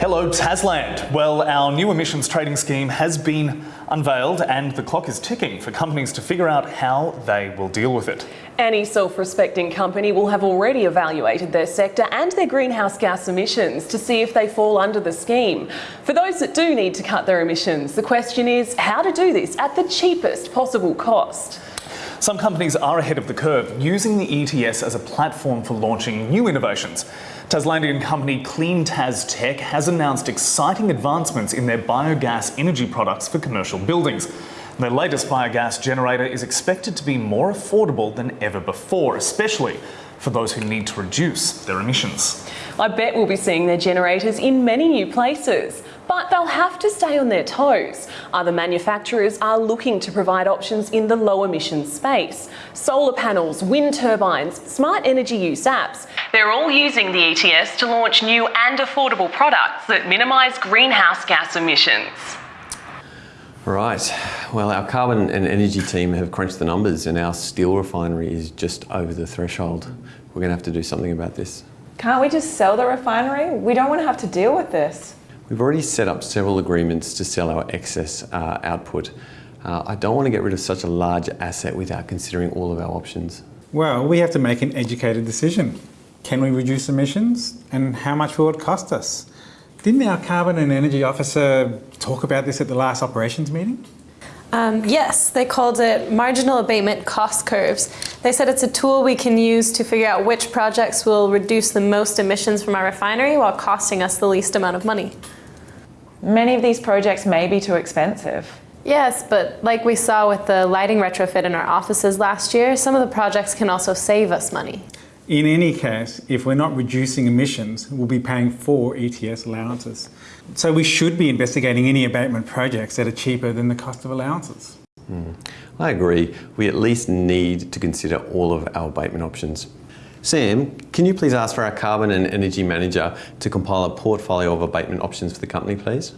Hello, Tasland. Well, our new emissions trading scheme has been unveiled and the clock is ticking for companies to figure out how they will deal with it. Any self-respecting company will have already evaluated their sector and their greenhouse gas emissions to see if they fall under the scheme. For those that do need to cut their emissions, the question is how to do this at the cheapest possible cost. Some companies are ahead of the curve, using the ETS as a platform for launching new innovations. Taslandian company Clean Tas Tech has announced exciting advancements in their biogas energy products for commercial buildings. Their latest biogas generator is expected to be more affordable than ever before, especially for those who need to reduce their emissions. I bet we'll be seeing their generators in many new places, but they'll have to stay on their toes. Other manufacturers are looking to provide options in the low emissions space. Solar panels, wind turbines, smart energy use apps. They're all using the ETS to launch new and affordable products that minimise greenhouse gas emissions. Right. Well, our carbon and energy team have crunched the numbers and our steel refinery is just over the threshold. We're going to have to do something about this. Can't we just sell the refinery? We don't want to have to deal with this. We've already set up several agreements to sell our excess uh, output. Uh, I don't want to get rid of such a large asset without considering all of our options. Well, we have to make an educated decision. Can we reduce emissions and how much will it cost us? Didn't our carbon and energy officer talk about this at the last operations meeting? Um, yes, they called it marginal abatement cost curves. They said it's a tool we can use to figure out which projects will reduce the most emissions from our refinery while costing us the least amount of money. Many of these projects may be too expensive. Yes, but like we saw with the lighting retrofit in our offices last year, some of the projects can also save us money. In any case, if we're not reducing emissions, we'll be paying for ETS allowances. So we should be investigating any abatement projects that are cheaper than the cost of allowances. Mm. I agree. We at least need to consider all of our abatement options. Sam, can you please ask for our carbon and energy manager to compile a portfolio of abatement options for the company, please?